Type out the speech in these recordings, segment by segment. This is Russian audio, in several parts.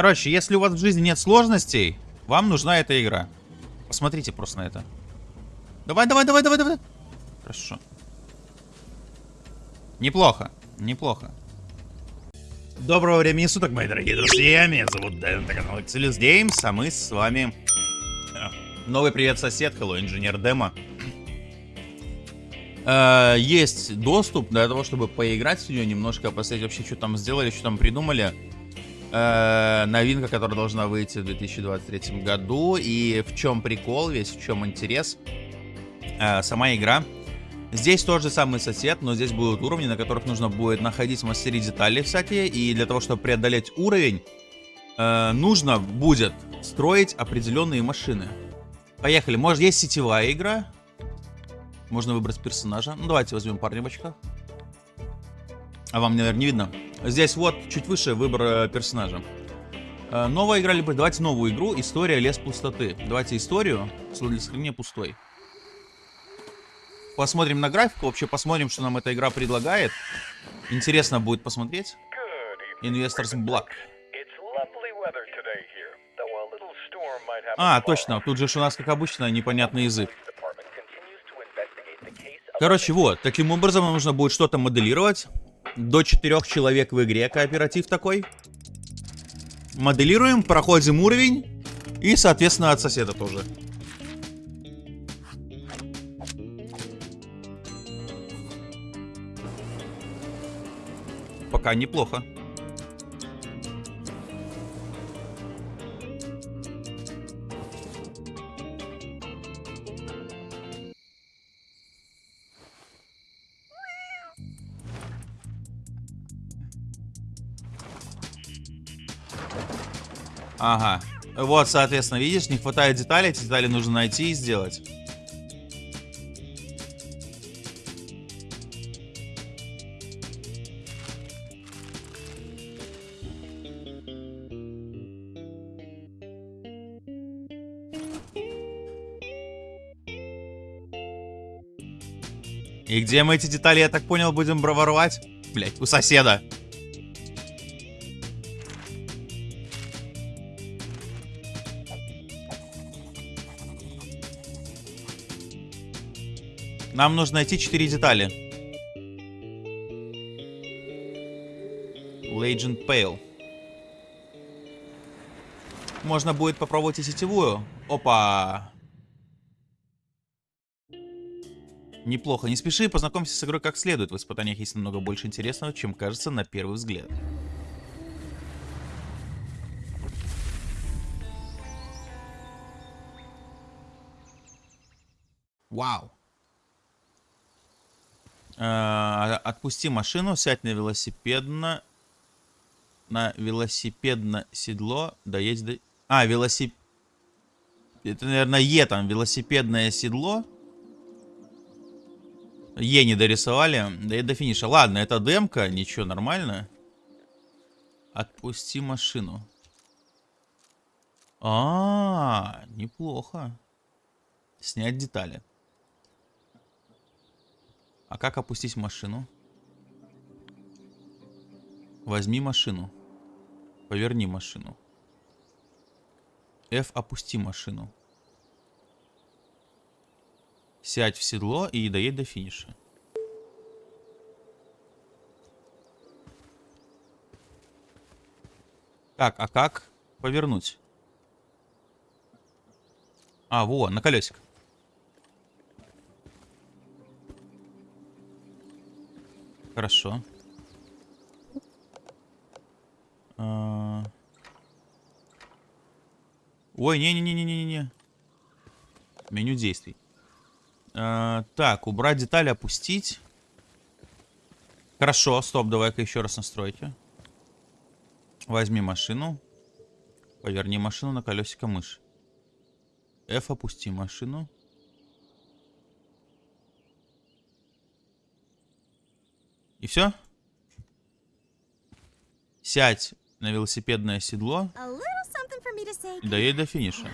Короче, если у вас в жизни нет сложностей, вам нужна эта игра. Посмотрите просто на это. Давай, давай, давай, давай, давай. Хорошо. Неплохо, неплохо. Доброго времени суток, мои дорогие друзья. Меня зовут Дэн, это канал Excelus Games, а мы с вами... э, Новый привет, сосед, hello, инженер Демо. Э, Есть доступ для того, чтобы поиграть в нее немножко, посмотреть вообще, что там сделали, что там придумали. Э, Новинка, которая должна выйти в 2023 году. И в чем прикол весь, в чем интерес. Э, Сама игра Здесь тот же самый сосед, но здесь будут уровни, на которых нужно будет находить, мастерить детали всякие. И для того, чтобы преодолеть уровень, э, нужно будет строить определенные машины. Поехали. Может, есть сетевая игра. Можно выбрать персонажа. Ну, давайте возьмем парня в очках. А вам, наверное, не видно. Здесь вот, чуть выше, выбор э, персонажа. Э, новая игра, либо давайте новую игру. История Лес Пустоты. Давайте историю. Для сохранения пустой посмотрим на графику, вообще посмотрим, что нам эта игра предлагает. Интересно будет посмотреть. Investors Black. А, точно, тут же у нас, как обычно, непонятный язык. Короче, вот, таким образом нам нужно будет что-то моделировать. До четырех человек в игре кооператив такой. Моделируем, проходим уровень. И, соответственно, от соседа тоже. Пока неплохо. Ага. Вот, соответственно, видишь, не хватает деталей, эти детали нужно найти и сделать. И где мы эти детали, я так понял, будем воровать? Блять, у соседа. Нам нужно найти 4 детали. Legend Pale. Можно будет попробовать и сетевую. Опа. Неплохо. Не спеши, познакомься с игрой как следует. В испытаниях есть намного больше интересного, чем кажется на первый взгляд. Вау. Э, Отпусти машину, сядь на велосипедно... На велосипедное седло, доедь до... А, велосипед... Это, наверное, Е там, велосипедное седло. Е не дорисовали. И до финиша. Ладно, это демка. Ничего, нормально. Отпусти машину. А, -а, -а неплохо. Снять детали. А как опустить машину? Возьми машину. Поверни машину. F опусти машину. Сядь в седло и доедь до финиша. Так, а как повернуть? А, во, на колесик. Хорошо. А... Ой, не-не-не-не-не-не. Меню действий. А, так, убрать детали, опустить. Хорошо, стоп, давай-ка еще раз настройки. Возьми машину. Поверни машину на колесико мыши. F опусти машину. все? Сядь на велосипедное седло. Да ей до финиша.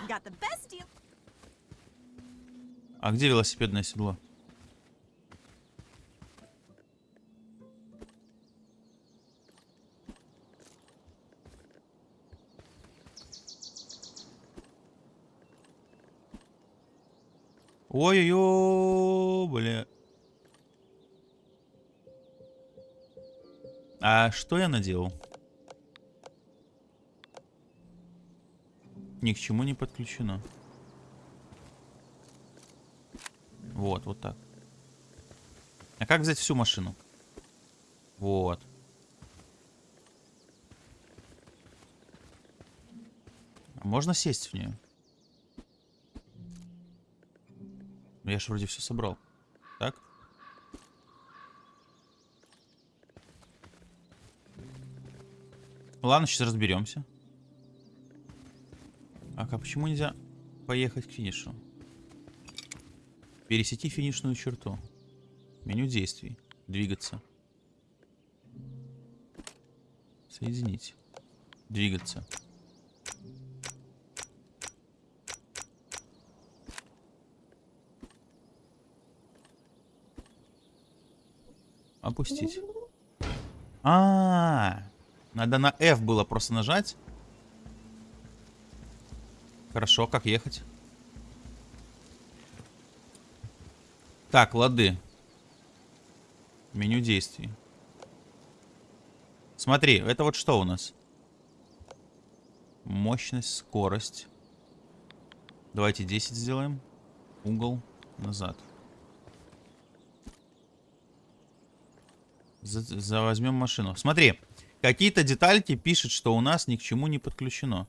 А где велосипедное седло? Ой-ой-ой, бля. А что я наделал? Ни к чему не подключено. Вот, вот так. А как взять всю машину? Вот. А можно сесть в нее? Я же вроде все собрал. Так? Ладно, сейчас разберемся. А почему нельзя поехать к финишу? Пересети финишную черту. Меню действий. Двигаться. Соединить. Двигаться. Опустить. -а, а, надо на F было просто нажать. Хорошо, как ехать? Так, лады. Меню действий. Смотри, это вот что у нас? Мощность, скорость. Давайте 10 сделаем. Угол назад. За, за возьмем машину. Смотри, какие-то детальки пишет, что у нас ни к чему не подключено.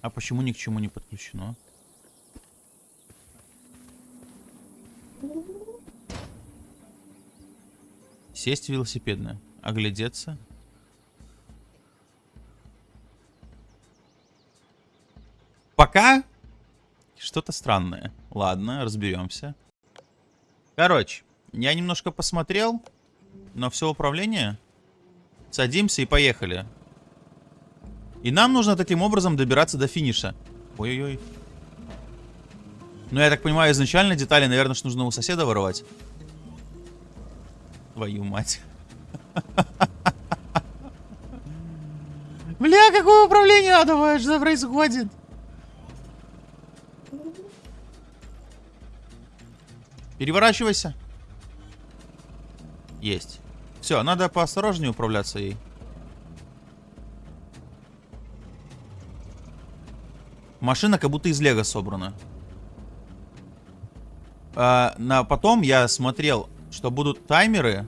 А почему ни к чему не подключено? Сесть велосипедное. Оглядеться. Пока что-то странное. Ладно, разберемся. Короче, я немножко посмотрел на все управление. Садимся и поехали. И нам нужно таким образом добираться до финиша. Ой-ой-ой. Ну, я так понимаю, изначально детали, наверное, что нужно у соседа воровать. Твою мать. Бля, какое управление адовое, что происходит? Переворачивайся. Есть. Все, надо поосторожнее управляться ей. Машина как будто из лего собрана. А, на потом я смотрел, что будут таймеры.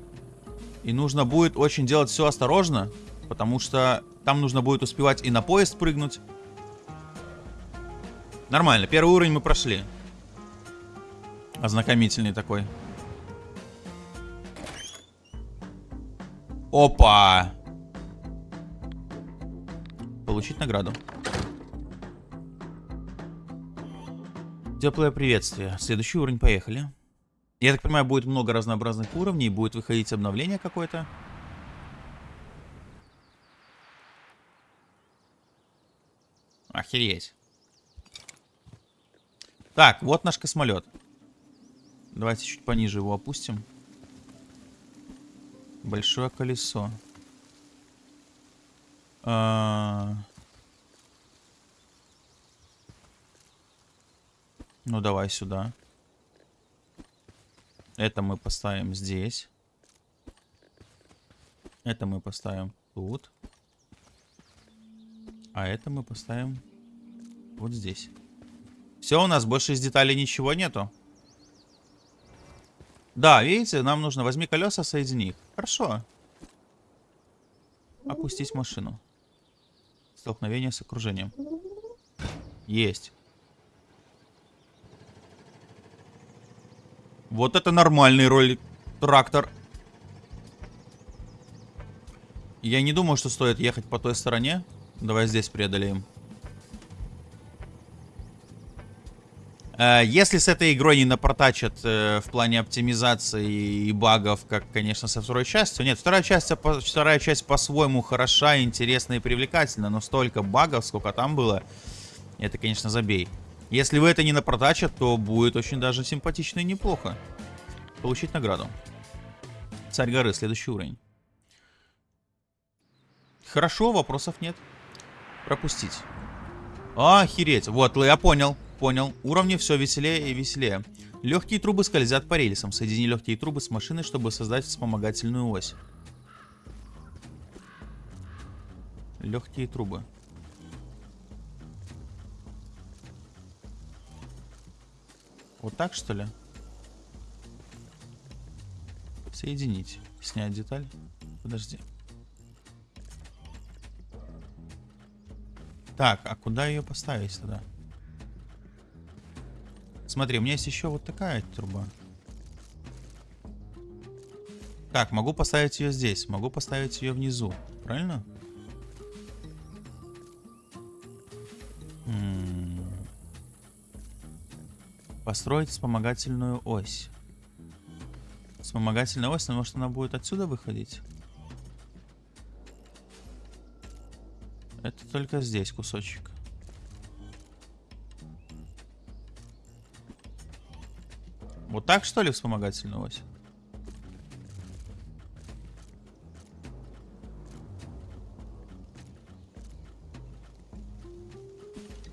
И нужно будет очень делать все осторожно. Потому что там нужно будет успевать и на поезд прыгнуть. Нормально, первый уровень мы прошли. Ознакомительный такой. Опа! Получить награду. Теплое приветствие. Следующий уровень, поехали. Я так понимаю, будет много разнообразных уровней, будет выходить обновление какое-то. Охереть. Так, вот наш космолет. Давайте чуть пониже его опустим. Большое колесо. А... Ну, давай сюда. Это мы поставим здесь. Это мы поставим тут. А это мы поставим вот здесь. Все, у нас больше из деталей ничего нету. Да, видите, нам нужно... Возьми колеса, соедини их. Хорошо. Опустить машину. Столкновение с окружением. Есть. Вот это нормальный ролик. Трактор. Я не думаю, что стоит ехать по той стороне. Давай здесь преодолеем. Если с этой игрой не напортачат э, в плане оптимизации и багов, как, конечно, со второй частью. Нет, вторая часть, вторая часть по-своему хороша, интересна и привлекательна, но столько багов, сколько там было, это, конечно, забей. Если вы это не напортачат, то будет очень даже симпатично и неплохо. Получить награду. Царь горы, следующий уровень. Хорошо, вопросов нет. Пропустить. Охереть. Вот, я понял. Понял. Уровни все веселее и веселее. Легкие трубы скользят по рельсам. Соедини легкие трубы с машиной, чтобы создать вспомогательную ось. Легкие трубы. Вот так, что ли? Соединить. Снять деталь. Подожди. Так, а куда ее поставить тогда? Смотри, у меня есть еще вот такая труба. Так, могу поставить ее здесь. Могу поставить ее внизу. Правильно? М -м -м. Построить вспомогательную ось. Вспомогательная ось, но может она будет отсюда выходить? Это только здесь кусочек. Вот так, что ли, вспомогательная ось?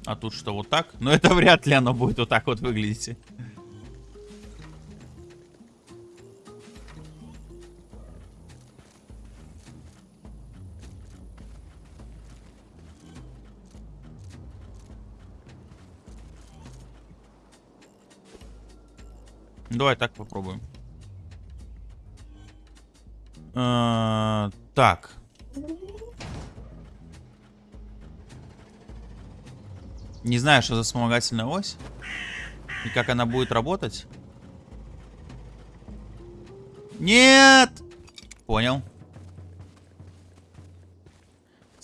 А тут что, вот так? Но это вряд ли оно будет вот так вот выглядеть. Давай так попробуем. А, так. Не знаю, что за вспомогательная ось. И как она будет работать. Нет! Понял.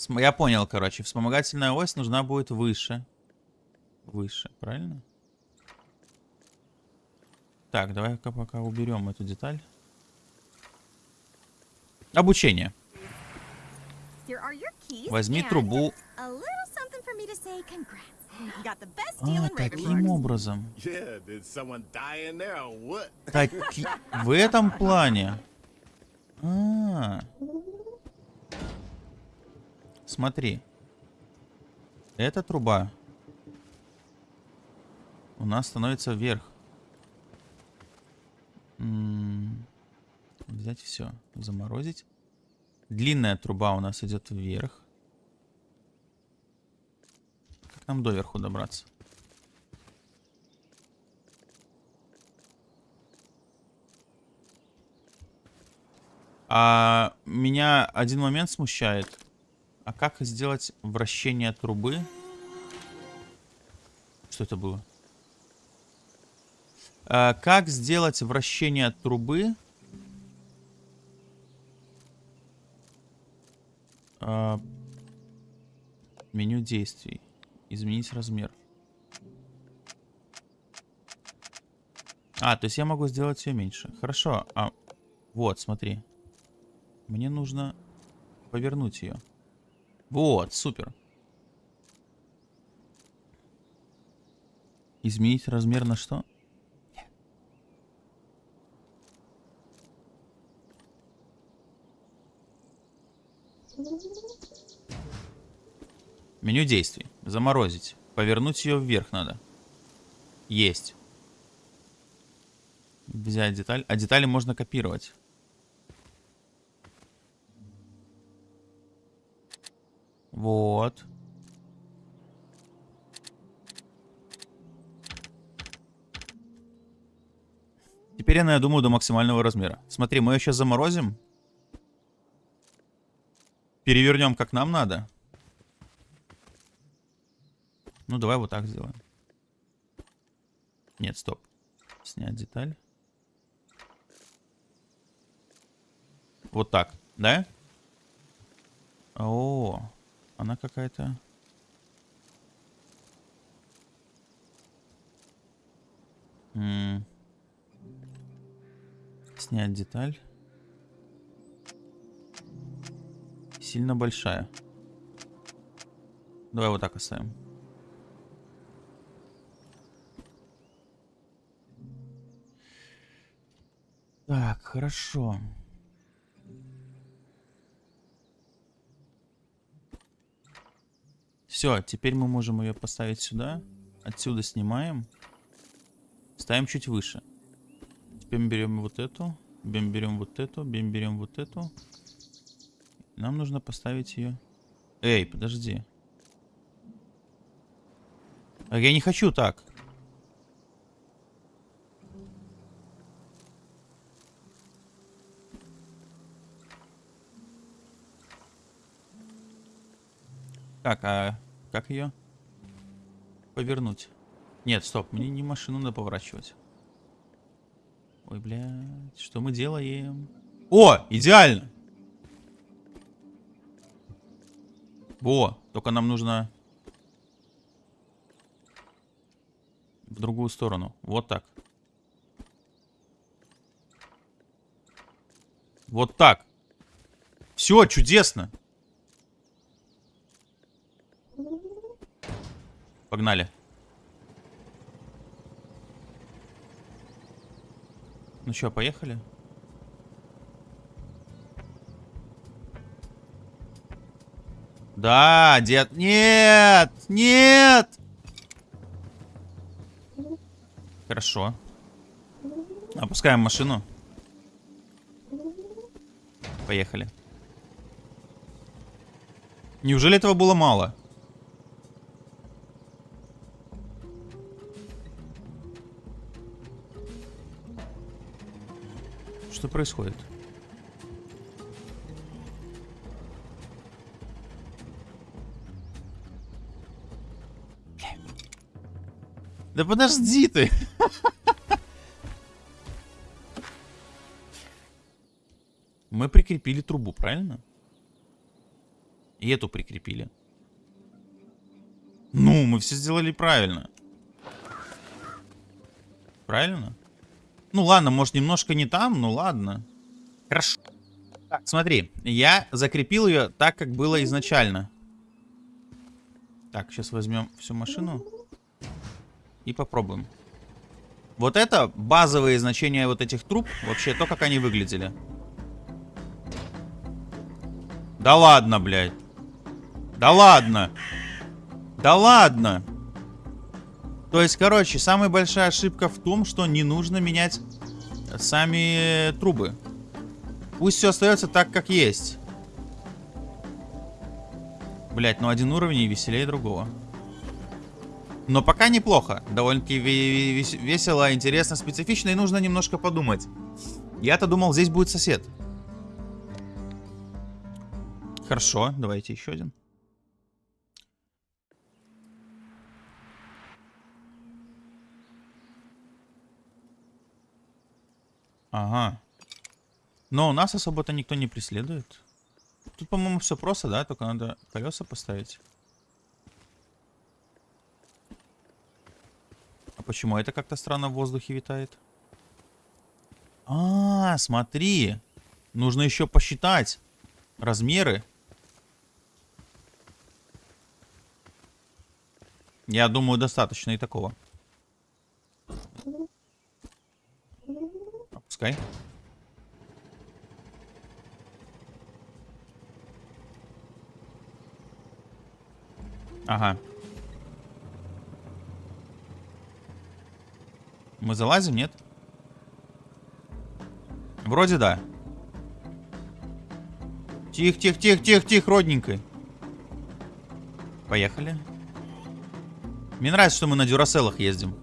Я понял, короче. Вспомогательная ось нужна будет выше. Выше, правильно? Так, давай-ка пока уберем эту деталь. Обучение. Возьми трубу. А, таким образом. Таки... В этом плане. А -а -а. Смотри. Эта труба у нас становится вверх. Взять все, заморозить. Длинная труба у нас идет вверх. Как нам доверху добраться? А меня один момент смущает. А как сделать вращение трубы? Что это было? А, как сделать вращение трубы? А, меню действий. Изменить размер. А, то есть я могу сделать ее меньше. Хорошо. А, вот, смотри. Мне нужно повернуть ее. Вот, супер. Изменить размер на что? Меню действий. Заморозить. Повернуть ее вверх надо. Есть. Взять деталь. А детали можно копировать. Вот. Теперь я, думаю, до максимального размера. Смотри, мы ее сейчас заморозим. Перевернем как нам надо. Ну, давай вот так сделаем. Нет, стоп. Снять деталь. Вот так, да? О, она какая-то... Снять деталь. Сильно большая. Давай вот так оставим. Так, хорошо. Все, теперь мы можем ее поставить сюда. Отсюда снимаем. Ставим чуть выше. Теперь берем вот эту. Берем, вот эту. Берем вот эту. Нам нужно поставить ее... Эй, подожди. А я не хочу так. Так, а как ее повернуть? Нет, стоп, мне не машину надо поворачивать. Ой, блядь, что мы делаем? О, идеально! Во, только нам нужно в другую сторону. Вот так. Вот так. Все, чудесно. Погнали. Ну что, поехали? Да, дед. Нет! Нет! Хорошо. Опускаем машину. Поехали. Неужели этого было мало? Что происходит? Да подожди ты. Мы прикрепили трубу, правильно? И эту прикрепили. Ну, мы все сделали правильно. Правильно? Ну ладно, может немножко не там, ну ладно. Хорошо. Так, смотри, я закрепил ее так, как было изначально. Так, сейчас возьмем всю машину. И попробуем. Вот это базовые значения вот этих труб. Вообще то, как они выглядели. Да ладно, блядь. Да ладно. Да ладно. То есть, короче, самая большая ошибка в том, что не нужно менять сами трубы. Пусть все остается так, как есть. Блять, ну один уровень веселее другого. Но пока неплохо. Довольно-таки весело, интересно, специфично и нужно немножко подумать. Я-то думал, здесь будет сосед. Хорошо, давайте еще один. Ага. Но у нас особо-то никто не преследует. Тут, по-моему, все просто, да? Только надо колеса поставить. А почему это как-то странно в воздухе витает? А, смотри. Нужно еще посчитать размеры. Я думаю, достаточно и такого. Опускай. Ага. Мы залазим, нет? Вроде да. Тихо, тихо, тихо, тихо, тихо, родненько. Поехали. Мне нравится, что мы на дюраселах ездим.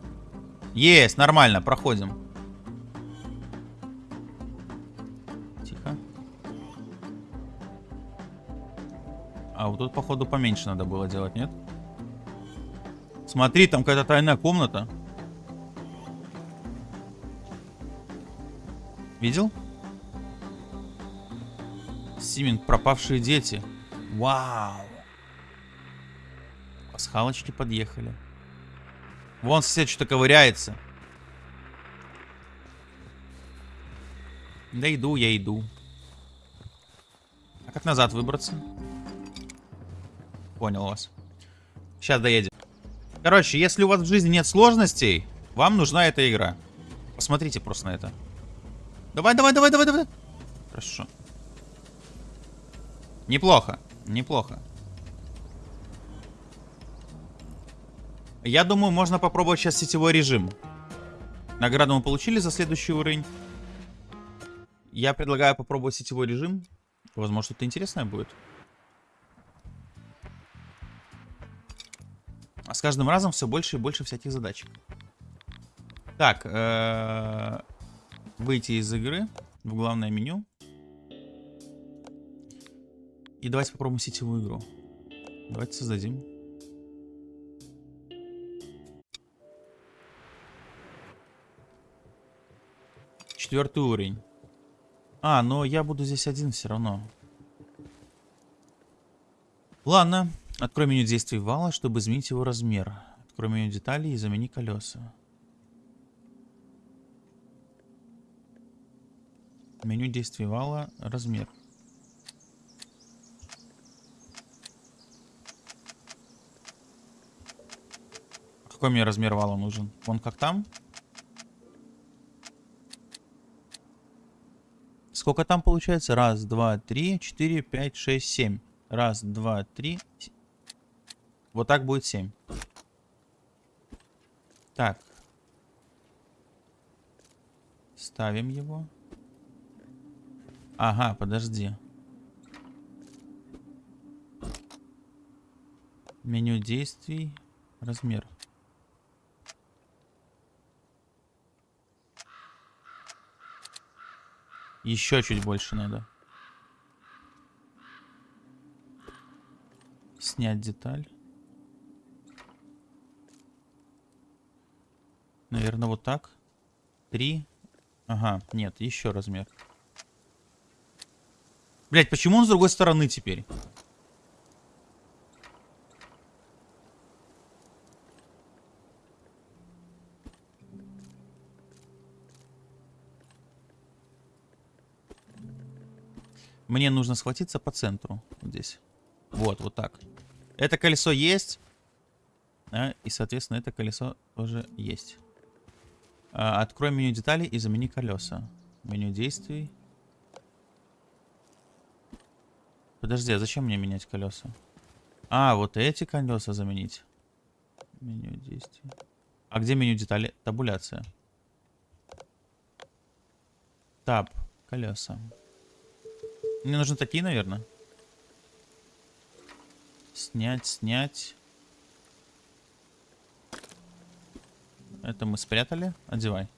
Есть, нормально, проходим. Тихо. А вот тут, походу, поменьше надо было делать, нет? Смотри, там какая-то тайная комната. Видел? Симинг, пропавшие дети. Вау. Пасхалочки подъехали. Вон сосед что-то ковыряется. Да иду, я иду. А как назад выбраться? Понял вас. Сейчас доедем. Короче, если у вас в жизни нет сложностей, вам нужна эта игра. Посмотрите просто на это. Давай, давай, давай, давай, давай. Хорошо. Неплохо, неплохо. Я думаю, можно попробовать сейчас сетевой режим. Награду мы получили за следующий уровень. Я предлагаю попробовать сетевой режим. Возможно, что-то интересное будет. А с каждым разом все больше и больше всяких задач. Так, э -э выйти из игры в главное меню. И давайте попробуем сетевую игру. Давайте создадим. Четвертый уровень. А, но я буду здесь один все равно. Ладно. Открой меню действий вала, чтобы изменить его размер. Открой меню деталей и замени колеса. Меню действий вала, размер. Какой мне размер вала нужен? Вон как там? Сколько там получается? Раз, два, три, четыре, пять, шесть, семь. Раз, два, три. Вот так будет семь. Так. Ставим его. Ага, подожди. Меню действий. Размер. Еще чуть больше надо. Снять деталь. Наверное, вот так. Три. Ага, нет, еще размер. Блять, почему он с другой стороны теперь? Мне нужно схватиться по центру. Вот здесь. Вот, вот так. Это колесо есть. А, и, соответственно, это колесо тоже есть. А, открой меню деталей и замени колеса. Меню действий. Подожди, а зачем мне менять колеса? А, вот эти колеса заменить. Меню действий. А где меню детали? Табуляция. Таб. Колеса. Мне нужны такие, наверное. Снять, снять. Это мы спрятали. Одевай.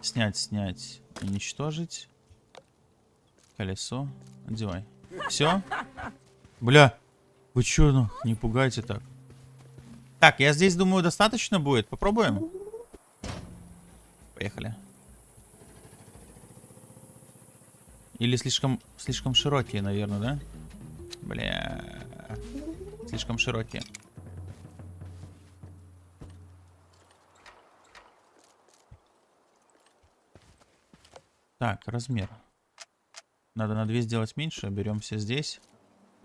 Снять, снять, уничтожить. Колесо. Одевай. Все? Бля. Вы чё, ну, не пугайте так. Так, я здесь, думаю, достаточно будет. Попробуем? Поехали. Или слишком, слишком широкие, наверное, да? Бля. Слишком широкие. Так, размер. Надо на 2 сделать меньше. Берем все здесь.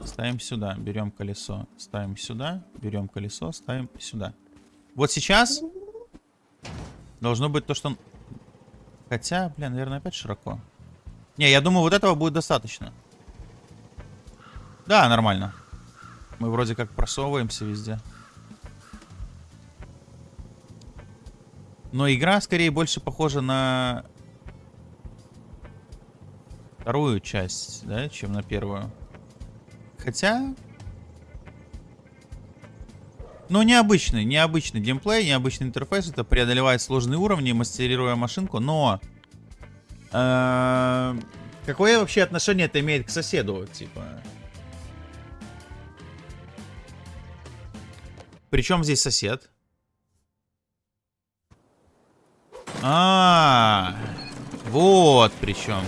Ставим сюда. Берем колесо. Ставим сюда. Берем колесо. Ставим сюда. Вот сейчас должно быть то, что... Хотя, блин, наверное, опять широко. Не, я думаю, вот этого будет достаточно. Да, нормально. Мы вроде как просовываемся везде. Но игра скорее больше похожа на вторую часть, да, чем на первую. Хотя... Ну, необычный, необычный геймплей, необычный интерфейс. Это преодолевает сложные уровни, мастерируя машинку, но... Э, какое вообще отношение это имеет к соседу, типа? Причем здесь сосед? А, -а, -а вот причем.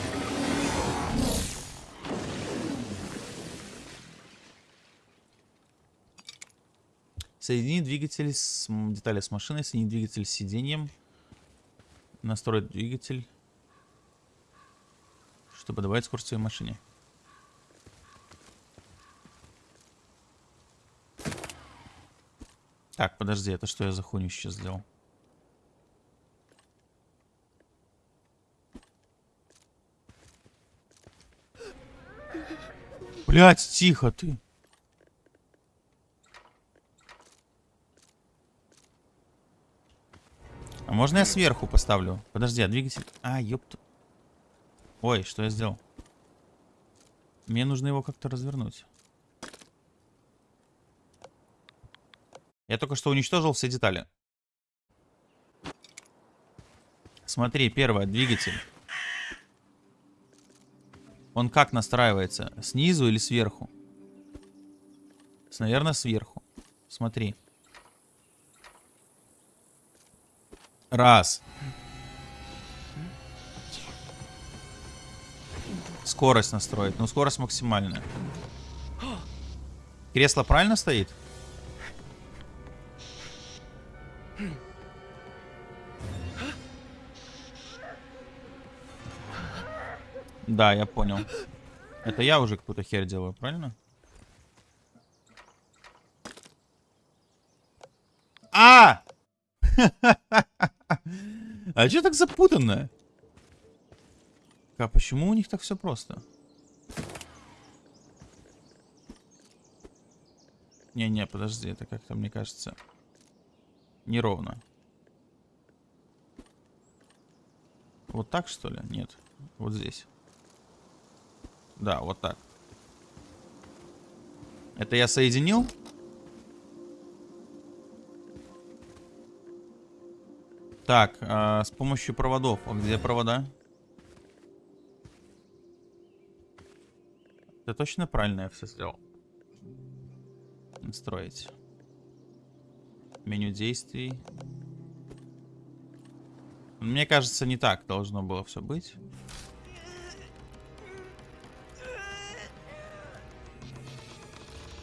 Соедини двигатель с детали с машиной, соедини двигатель с сиденьем. Настроить двигатель чтобы добавить скорость своей машине. Так, подожди, это что я за хуйню сейчас сделал? Блять, тихо ты. Можно я сверху поставлю? Подожди, а двигатель... А, ёпта. Ой, что я сделал? Мне нужно его как-то развернуть. Я только что уничтожил все детали. Смотри, первое, двигатель. Он как настраивается? Снизу или сверху? Наверное, сверху. Смотри. Раз. Скорость настроить. Ну, скорость максимальная. Кресло правильно стоит? Да, я понял. Это я уже какую-то херь делаю, правильно? А! А что так запутанно? А почему у них так все просто? Не-не, подожди, это как-то, мне кажется, неровно. Вот так, что ли? Нет. Вот здесь. Да, вот так. Это я соединил? Так, э, с помощью проводов. А где провода? Это точно правильно я все сделал? Настроить. Меню действий. Мне кажется, не так должно было все быть.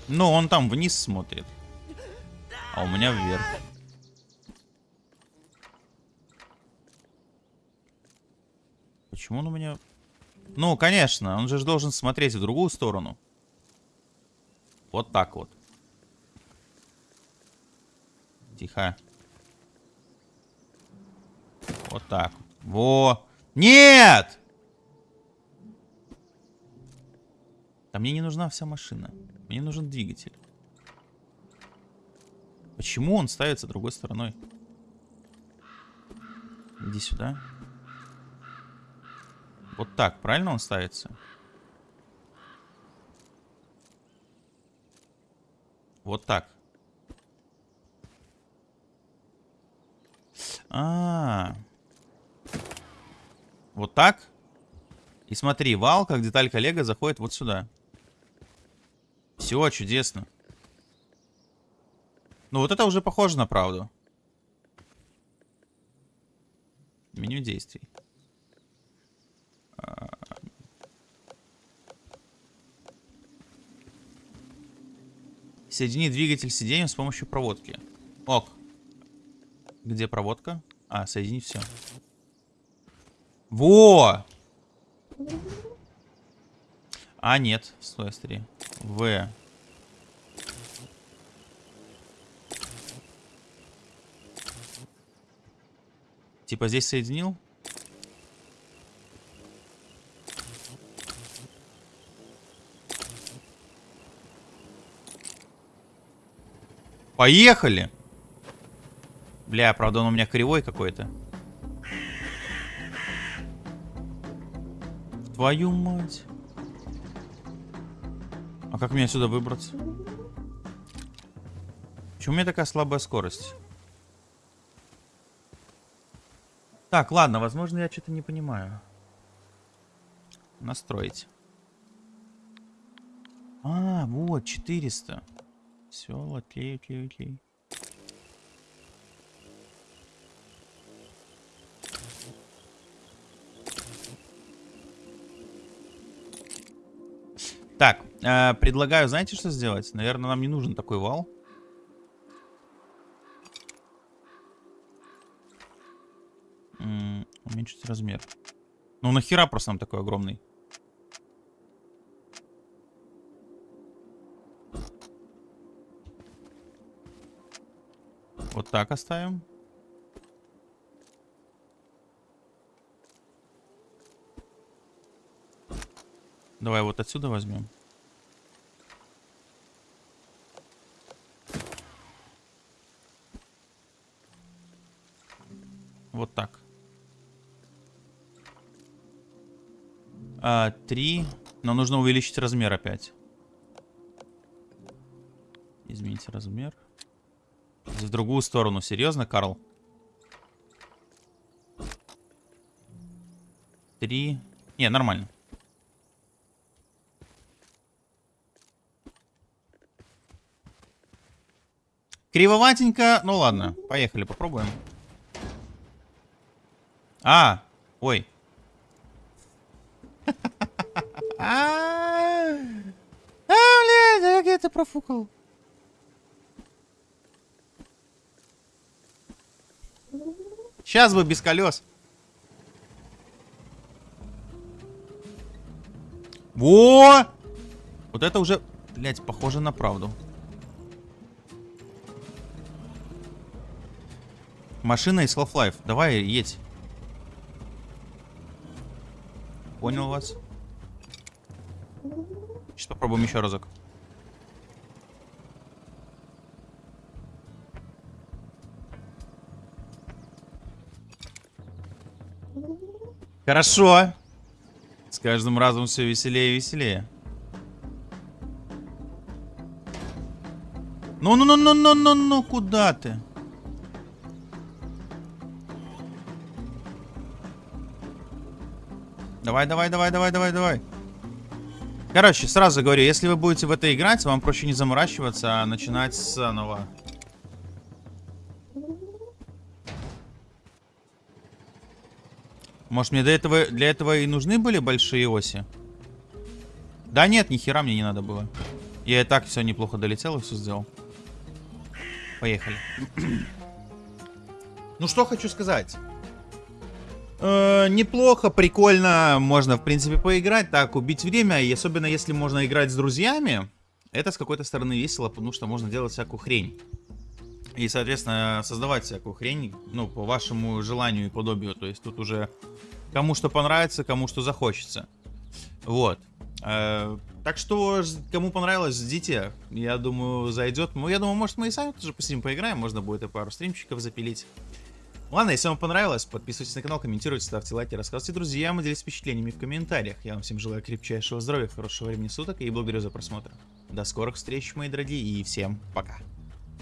Ну, он там вниз смотрит. А у меня вверх. Почему он у меня... Ну, конечно, он же должен смотреть в другую сторону. Вот так вот. Тихо. Вот так. Во. Нет! А мне не нужна вся машина. Мне нужен двигатель. Почему он ставится другой стороной? Иди сюда. Вот так, правильно он ставится? Вот так. А, -а, а Вот так? И смотри, вал, как деталь коллега, заходит вот сюда. Все, чудесно. Ну, вот это уже похоже на правду. Меню действий. Соедини двигатель сиденьем с помощью проводки. Ок. Где проводка? А, соединить все. Во! А, нет. Стой, смотри. В. Типа здесь соединил? Поехали! Бля, правда он у меня кривой какой-то. Твою мать. А как мне отсюда выбраться? Почему у меня такая слабая скорость? Так, ладно, возможно, я что-то не понимаю. Настроить. А, вот, 400. Все, окей, окей, окей. Так, э, предлагаю, знаете, что сделать? Наверное, нам не нужен такой вал. М -м, уменьшить размер. Ну нахера просто нам такой огромный? Вот так оставим. Давай вот отсюда возьмем. вот так. А, три. Но нужно увеличить размер опять. Изменить размер. Другую сторону. Серьезно, Карл? Три. Не, нормально. Кривоватенько. Ну ладно, поехали, попробуем. А, ой. А, блядь, я где-то профукал. Сейчас бы без колес. Во! Вот это уже, блядь, похоже на правду. Машина из Half-Life. Давай, едь. Понял вас. Сейчас попробуем еще разок. Хорошо. С каждым разом все веселее и веселее. Ну-ну-ну-ну-ну-ну, куда ты? Давай, давай, давай, давай, давай, давай. Короче, сразу говорю, если вы будете в это играть, вам проще не заморачиваться, а начинать заново. Может, мне для этого, для этого и нужны были большие оси? Да нет, ни хера мне не надо было. Я и так все неплохо долетел и все сделал. Поехали. ну что хочу сказать. Э, неплохо, прикольно, можно, в принципе, поиграть, так, убить время, и особенно если можно играть с друзьями, это с какой-то стороны весело, потому что можно делать всякую хрень. И, соответственно, создавать всякую хрень, ну, по вашему желанию и подобию, то есть тут уже кому что понравится, кому что захочется. Вот. Э, так что, кому понравилось, ждите. Я думаю, зайдет. Ну, я думаю, может, мы и сами тоже посидим, поиграем. Можно будет и пару стримчиков запилить. Ладно, если вам понравилось, подписывайтесь на канал, комментируйте, ставьте лайки, рассказывайте друзьям и делитесь впечатлениями в комментариях. Я вам всем желаю крепчайшего здоровья, хорошего времени суток и благодарю за просмотр. До скорых встреч, мои дорогие, и всем пока.